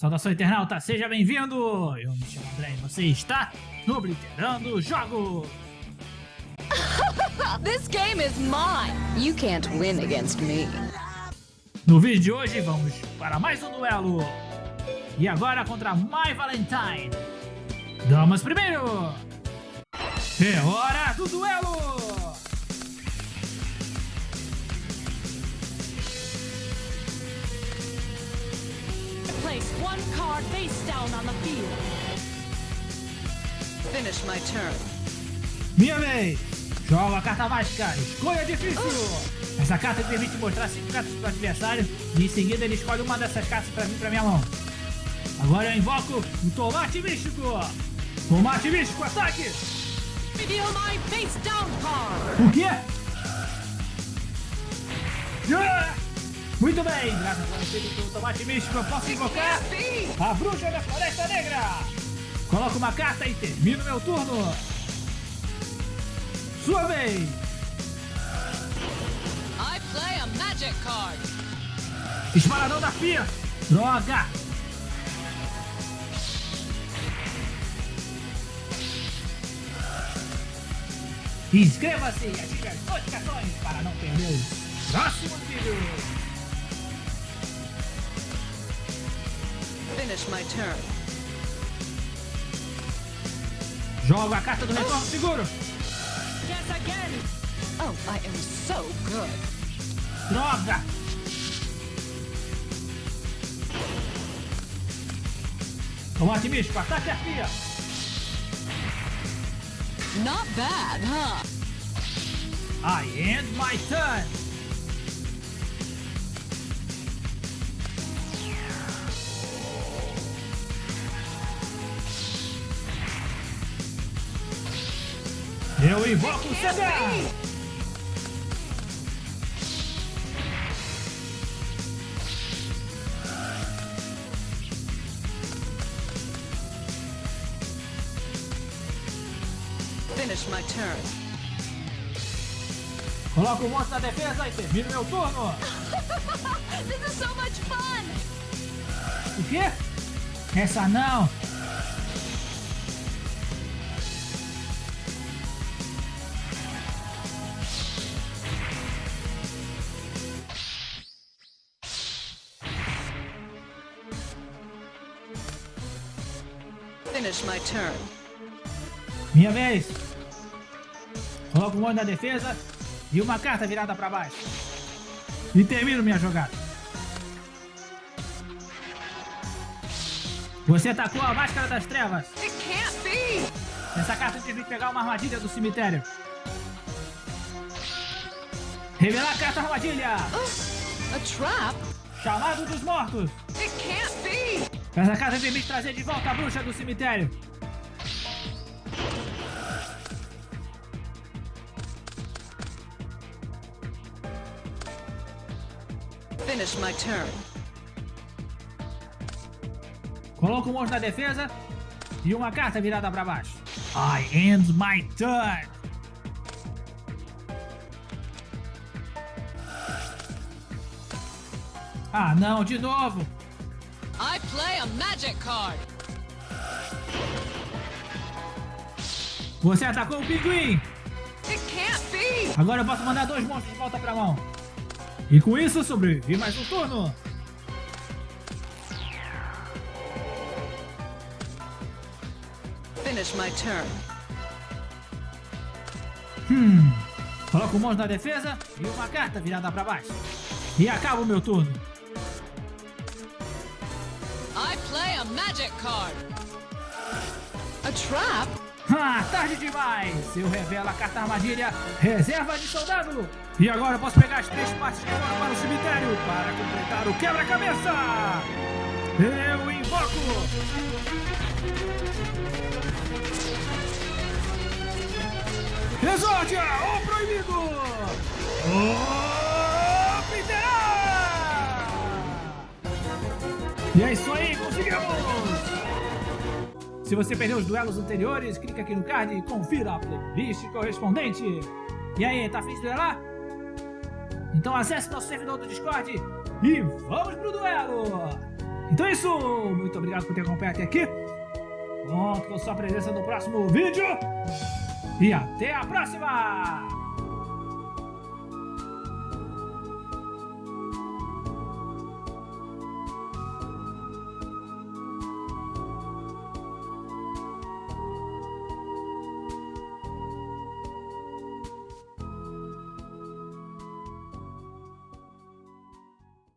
Saudação internauta, seja bem-vindo! Eu me chamo André e você está no Obliterando Jogo! This game is mine! You can't win against me. No vídeo de hoje vamos para mais um duelo! E agora contra My Valentine! Damas primeiro! É hora do duelo! Place one card face down on the field. Finish my turn. Minha vez! Joga a carta mágica, escolha difícil! Essa carta permite mostrar 5 cartas para o adversário e em seguida ele escolhe uma dessas cartas para vir para minha mão. Agora eu invoco o Tomate Místico! Tomate Místico, ataque! Reveal my face down card. O quê? Muito bem, graças ao espírito do Tomate Místico eu posso invocar a Bruxa da Floresta Negra! Coloco uma carta e termino meu turno! Sua vez! I play a magic card. Disparador da Fia! Droga! Inscreva-se e ative as notificações para não perder os próximos vídeos! Finish my turn. Jogo a carta do retorno seguro! Guess again. Oh, I am so good. Droga! Tomate místico, ataque a Fia! Not bad, huh? I end my turn! Eu invoco o CDA! Finish my turn. Coloco o monstro na defesa e termino meu turno! This is so much fun. O quê? Essa não! Finish my turn. Minha vez! Coloco o monstro na defesa e uma carta virada para baixo. E termino minha jogada. Você atacou a Máscara das Trevas. Essa carta teve que pegar uma armadilha do cemitério. Revelar a carta armadilha. A trap? Chamado dos mortos. It can't be! Essa carta permite trazer de volta a bruxa do cemitério. Finish my turn. Coloco o monstro na defesa e uma carta virada para baixo. I end my turn. Ah, não, de novo. I play a magic card. Você atacou o pinguim. It can't be! Agora eu posso mandar dois monstros de volta pra mão. E com isso sobrevivi mais um turno. Finish my turn. Hum. Coloco o monstro na defesa e uma carta virada pra baixo. E acaba o meu turno. Play a magic card. A trap? Ah, tarde demais! Eu revelo a carta armadilha Reserva de Soldado! E agora eu posso pegar as três partes que foram para o cemitério para completar o quebra-cabeça! Eu invoco! Exódia, o proibido! Obliterar! E é isso aí, conseguimos! Se você perdeu os duelos anteriores, clica aqui no card e confira a playlist correspondente. E aí, tá afim de duelar? Então acesse nosso servidor do Discord e vamos pro duelo! Então é isso, muito obrigado por ter acompanhado até aqui. Conto com sua presença no próximo vídeo. E até a próxima!